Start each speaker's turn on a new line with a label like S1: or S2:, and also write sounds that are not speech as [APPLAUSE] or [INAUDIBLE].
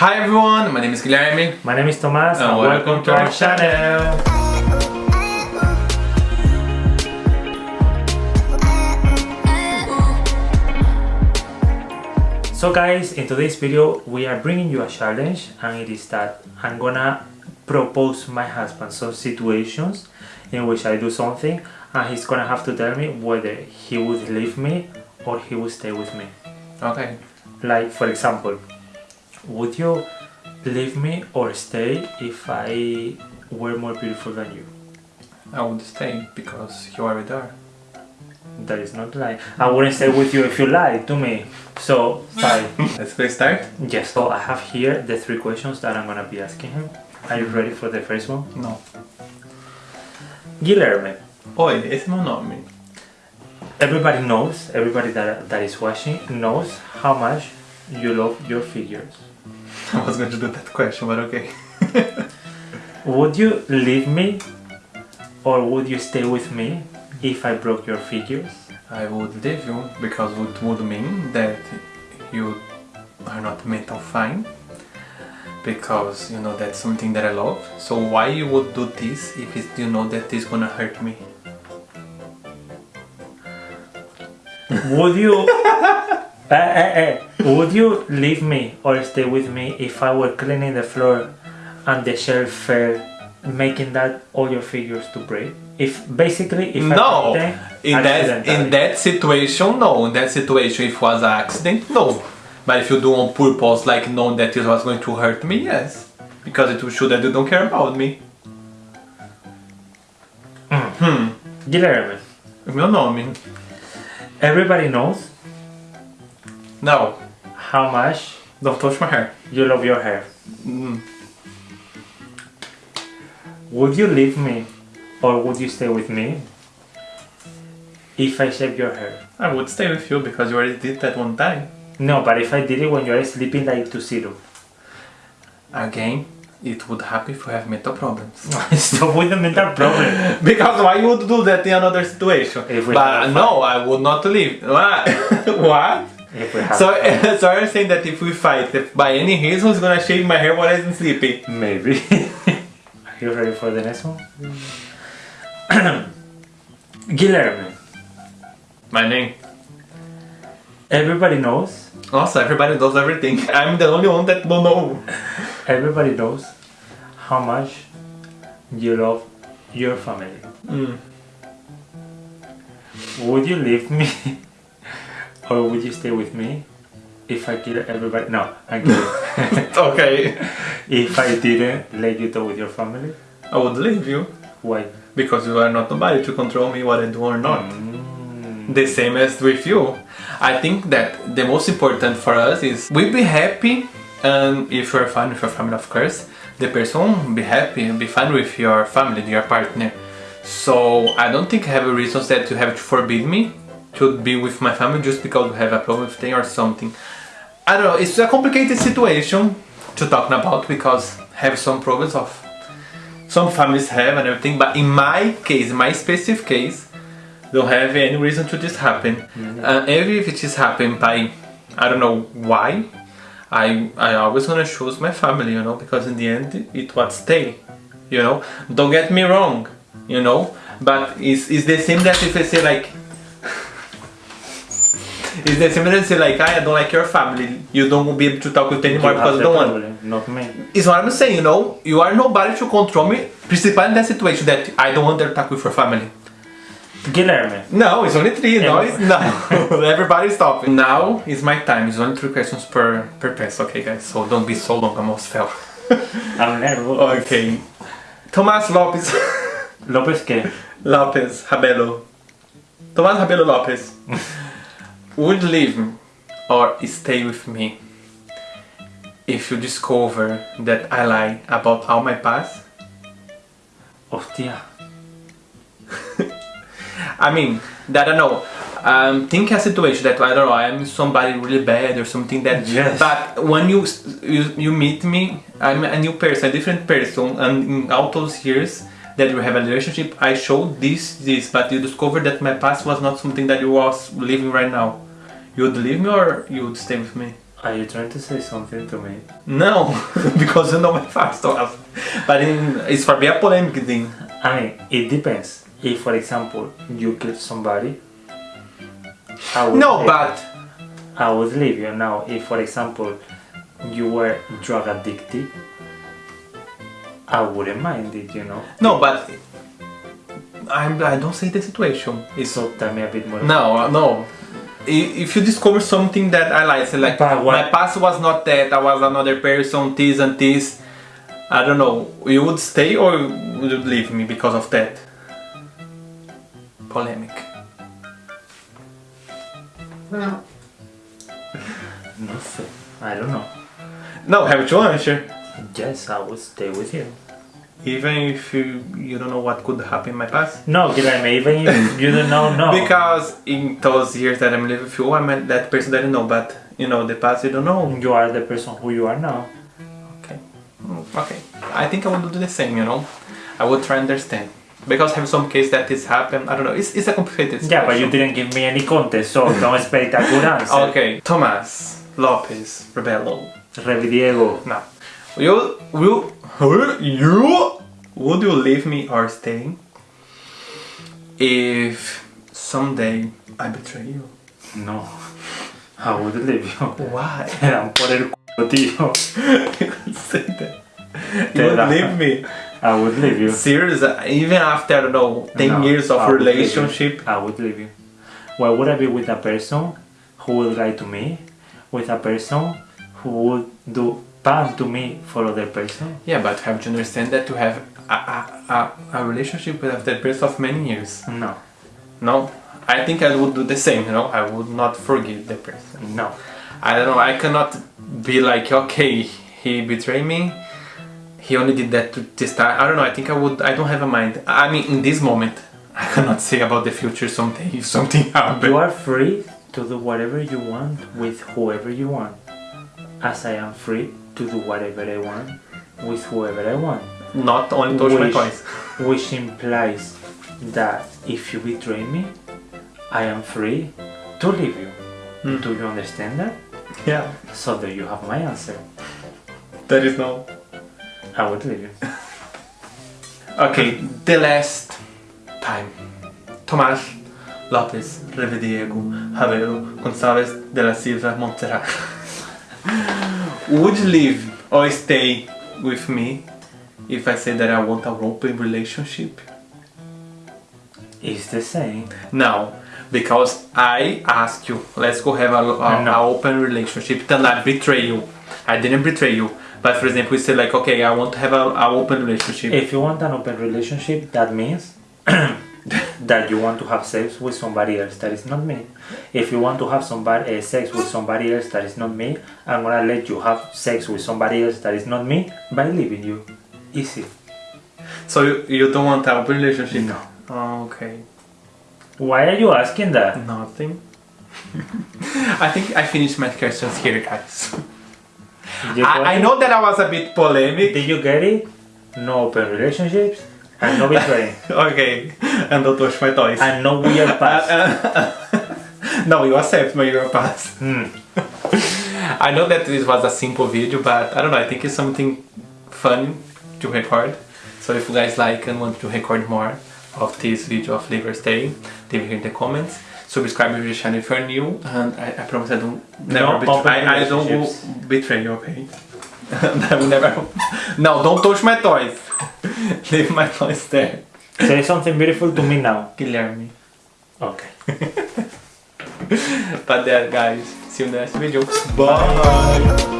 S1: Hi everyone, my name is Guilherme.
S2: My name is Tomas
S1: and welcome, to our channel.
S2: So guys, in today's video we are bringing you a challenge and it is that I'm gonna propose my husband some situations in which I do something and he's gonna have to tell me whether he would leave me or he would stay with me.
S1: Okay.
S2: Like for example, would you leave me or stay if I were more beautiful than you?
S1: I would stay because you are there.
S2: That is not lie. I wouldn't stay with you if you lied to me. So, fine. [LAUGHS]
S1: Let's play start?
S2: yes, so I have here the three questions that I'm gonna be asking him. Are you ready for the first one?
S1: No.
S2: Guilherme,
S1: Oi, esse é meu nome.
S2: everybody knows, everybody that, that is watching knows how much you love your figures.
S1: I was going to do that question, but okay.
S2: Would you leave me or would you stay with me if I broke your figures?
S1: I would leave you because it would mean that you are not mental fine. Because you know that's something that I love. So why you would do this if it, you know that it's gonna hurt me?
S2: Would you [LAUGHS] eh, eh, eh, would you leave me or stay with me if I were cleaning the floor and the shelf fell, making that all your figures to break? If basically if
S1: no,
S2: I
S1: in that in that situation, no. In that situation, if it was an accident, no. But if you do on purpose, like knowing that it was going to hurt me, yes, because it will show that you don't care about me. Hmm.
S2: Guilherme,
S1: Meu nome.
S2: everybody knows
S1: No,
S2: how much
S1: don't touch my hair.
S2: you love your hair.
S1: Mm.
S2: Would you leave me or would you stay with me if I shave your hair?
S1: I would stay with you because you already did that one time.
S2: No, but if I did it when you are sleeping like to zero.
S1: Again, it would happen if you have mental problems.
S2: Stop [LAUGHS] with the mental problem. [LAUGHS]
S1: because why you would do that in another situation? But no, I would not leave. [LAUGHS] What? What?
S2: If we have
S1: So, [LAUGHS] so you're saying that if we fight, if by any reason he's gonna shave my hair while I'm sleeping?
S2: Maybe. [LAUGHS] Are you ready for the next one? [CLEARS THROAT] Guilherme,
S1: My name.
S2: everybody knows,
S1: Also, everybody knows everything. I'm the only one that don't know.
S2: everybody knows how much you love your family.
S1: Mm.
S2: Would you leave me [LAUGHS] or would you stay with me if I kill everybody? No, I'm kidding. [LAUGHS]
S1: Okay.
S2: if I didn't let you go with your family,
S1: I would leave you
S2: why?
S1: because you are not nobody to control me what I do or not.
S2: Mm,
S1: The same as with you. I think that the most important for us is we be happy and if you're fine with your family of course, the person be happy and be fine with your family, your partner. So I don't think I have a reasons that you have to forbid me to be with my family just because we have a problem with them or something. I don't know, it's a complicated situation to talk about because have some problems of some families have and everything, but in my case, my specific case, don't have any reason to this happen. Uh, every if it is happen by I don't know why, I I always gonna choose my family, you know, because in the end it what stay, you know. Don't get me wrong, you know, but it's, it's the same that if I say like. It's the same that I say like I don't like your family. You don't be able to talk with anymore
S2: you
S1: because you don't want.
S2: not me.
S1: It's what I'm saying, you know. You are nobody to control me. Principally in that situation that I don't want to talk with your family.
S2: Guilherme,
S1: No, it's only three. No, it's no. [LAUGHS] Everybody stop. Now is my time. It's only three questions per per pass. Okay, guys. So don't be so long. I almost fell. [LAUGHS]
S2: I'm nervous.
S1: Okay. Tomás Lopes.
S2: Lopez que? [LAUGHS]
S1: Lopes Rabelo. Tomás Rabelo Lopes. Would leave or stay with me if you discover that I lie about all my past?
S2: Hostia. [LAUGHS]
S1: I mean, that I don't know. Um, think a situation that I don't know. I'm somebody really bad or something that.
S2: Yes.
S1: But when you, you you meet me, I'm a new person, a different person, and in all those years that we have a relationship, I showed this this, but you discovered that my past was not something that you was living right now. You would leave me or you would stay with me?
S2: Are you trying to say something to me?
S1: No, [LAUGHS] because you know my. So, uh, but in, it's for be a polemic thing.
S2: I mean, it depends. If, for example, you kill somebody, I would
S1: No, but
S2: I would leave you. Now, if, for example, you were drug addicted, I wouldn't mind it, you know.
S1: no, but I'm, I don't say the situation. It's
S2: So tell me a bit more.
S1: no, uh, no. If you discover something that I like, say like
S2: what-
S1: my past was not that, I was another person, this and this. I don't know. You would stay or would you leave me because of that? Polemic. [LAUGHS]
S2: No, sé. I don't know.
S1: No, have to answer.
S2: Yes, I would stay with you.
S1: Even if you you don't know what could happen in my past.
S2: No, Guilherme, even if you don't know, no. [LAUGHS]
S1: Because in those years that I'm living with you, I met that person that I know, but you know the past you don't know.
S2: you are the person who you are now.
S1: Okay, okay. I think I would do the same. You know, I would try and understand because have some case that this happened. I don't know. It's, it's a complicated.
S2: Yeah, but you didn't give me any context, so don't expect a good [LAUGHS] answer.
S1: Okay, Thomas Lopez Rebelo.
S2: Revi Diego.
S1: You will you would you leave me or stay if someday I betray you?
S2: No. I would leave you.
S1: Why? [LAUGHS]
S2: Dan por el culo, tío. [LAUGHS]
S1: you say that. [LAUGHS] You would leave me.
S2: I would leave you.
S1: Serious, uh, even after I don't know, 10
S2: No,
S1: years of
S2: I
S1: relationship.
S2: I would leave you. Why would I be with a person who would lie to me? With a person who would do bad to me for other person?
S1: Yeah, but have to understand that to have a, a, a, a relationship with that person of many years.
S2: No.
S1: No, I think I would do the same, you know, I would not forgive the person.
S2: No.
S1: I don't know, I cannot be like, okay, he betrayed me, he only did that to this time. I don't know, I think I would, I don't have a mind. I mean, in this moment, [LAUGHS] I cannot say about the future someday if something [LAUGHS] happens.
S2: You are free to do whatever you want with whoever you want. As I am free to do whatever I want with whoever I want.
S1: Not only touch my
S2: Which-
S1: toys.
S2: Which implies that if you betray me, I am free to leave you.
S1: Hmm.
S2: Do you understand that?
S1: Yeah,
S2: So there you have my answer.
S1: there is no.
S2: I would leave you. [LAUGHS]
S1: Okay, the last time. Tomás López Revediego Ravelo González de la Silva Montserrat. [LAUGHS] Would you leave or stay with me if I say that I want an open relationship?
S2: It's the same.
S1: No, because I ask you, let's go have a, a,
S2: No.
S1: a open relationship. Then I betray you. I didn't betray you. But for example, we say like, okay, I want to have a, a open relationship.
S2: If you want an open relationship, that means [CLEARS THROAT] that you want to have sex with somebody else that is not me. If you want to have somebody uh, sex with somebody else that is not me, I'm gonna let you have sex with somebody else that is not me by leaving you. Easy.
S1: So you, you don't want an open relationship?
S2: No.
S1: Oh, okay.
S2: Why are you asking that?
S1: Nothing. [LAUGHS] I think I finished my questions here, guys.
S2: Did you, got
S1: I, I know that I was a bit polemic.
S2: Did you get it? No open relationships and no betraying [LAUGHS]
S1: Okay, and don't touch my toys.
S2: and no weird past. [LAUGHS]
S1: no, you accept my your pass.
S2: Hmm. [LAUGHS]
S1: I know that this was a simple video, but I don't know. I think it's something fun to record. So if you guys like and want to record more of this video of Liver Day, leave here in the comments. Subscribe to the channel if you're new, and I, I promise I don't never
S2: No
S1: betray. I, I don't betray you, okay? [LAUGHS] I will never. No, don't touch my toys. [LAUGHS] leave my toys there,
S2: Say something beautiful to me now.
S1: Guilherme.
S2: Okay. [LAUGHS]
S1: But there, guys. See you in the next video. Bye.